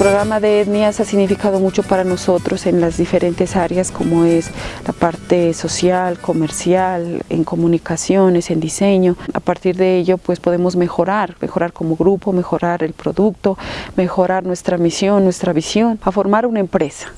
programa de etnias ha significado mucho para nosotros en las diferentes áreas como es la parte social, comercial, en comunicaciones, en diseño. A partir de ello pues podemos mejorar, mejorar como grupo, mejorar el producto, mejorar nuestra misión, nuestra visión, a formar una empresa.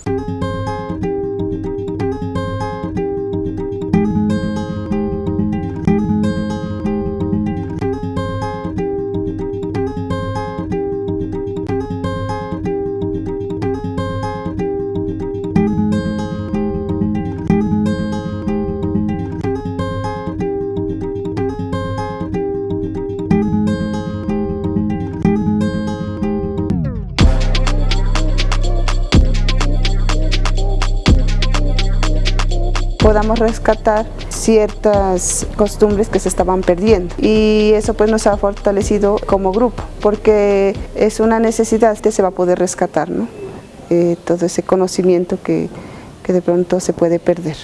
Podamos rescatar ciertas costumbres que se estaban perdiendo y eso pues nos ha fortalecido como grupo porque es una necesidad que se va a poder rescatar ¿no? Eh, todo ese conocimiento que, que de pronto se puede perder.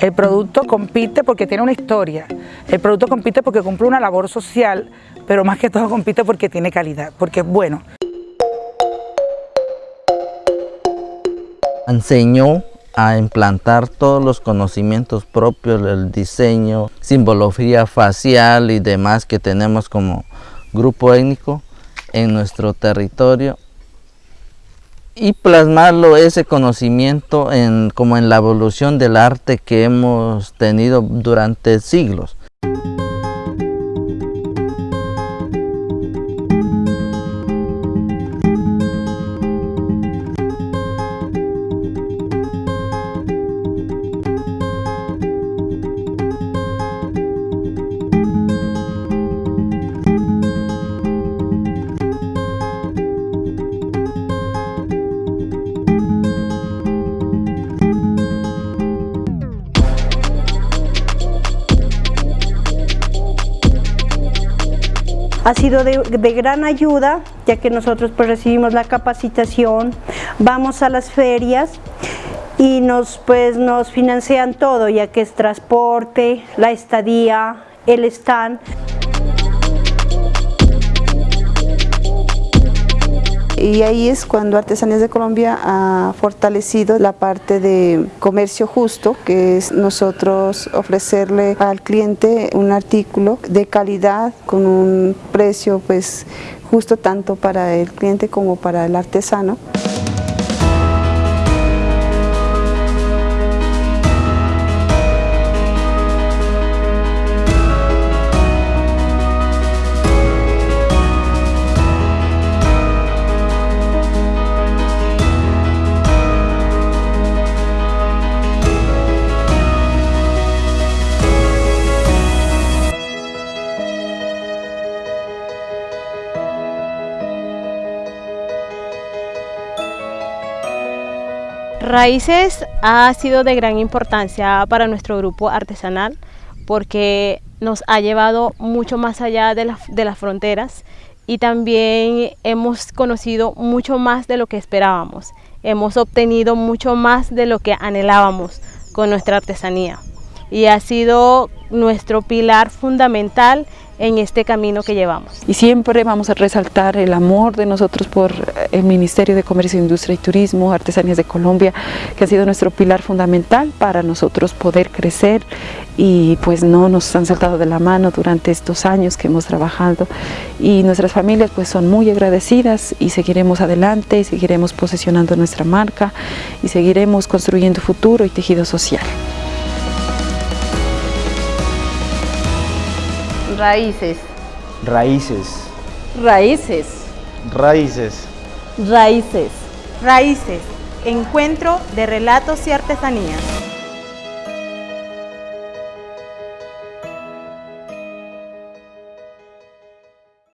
El producto compite porque tiene una historia, el producto compite porque cumple una labor social, pero más que todo compite porque tiene calidad, porque es bueno. Enseñó a implantar todos los conocimientos propios del diseño, simbología facial y demás que tenemos como grupo étnico en nuestro territorio y plasmarlo ese conocimiento en, como en la evolución del arte que hemos tenido durante siglos. Ha sido de, gran ayuda, ya que nosotros pues recibimos la capacitación, vamos a las ferias y nos, pues, nos financian todo, ya que es transporte, la estadía, el stand. Y ahí es cuando Artesanías de Colombia ha fortalecido la parte de comercio justo, que es nosotros ofrecerle al cliente un artículo de calidad con un precio pues justo tanto para el cliente como para el artesano. Raíces ha sido de gran importancia para nuestro grupo artesanal porque nos ha llevado mucho más allá de, las fronteras y también hemos conocido mucho más de lo que esperábamos. Hemos obtenido mucho más de lo que anhelábamos con nuestra artesanía y ha sido nuestro pilar fundamental en este camino que llevamos. Y siempre vamos a resaltar el amor de nosotros por el Ministerio de Comercio, Industria y Turismo, Artesanías de Colombia, que ha sido nuestro pilar fundamental para nosotros poder crecer y pues no nos han saltado de la mano durante estos años que hemos trabajado y nuestras familias pues son muy agradecidas y seguiremos adelante, y seguiremos posesionando nuestra marca y seguiremos construyendo futuro y tejido social. Raíces. Raíces. Raíces. Raíces. Raíces. Raíces. Encuentro de relatos y artesanías.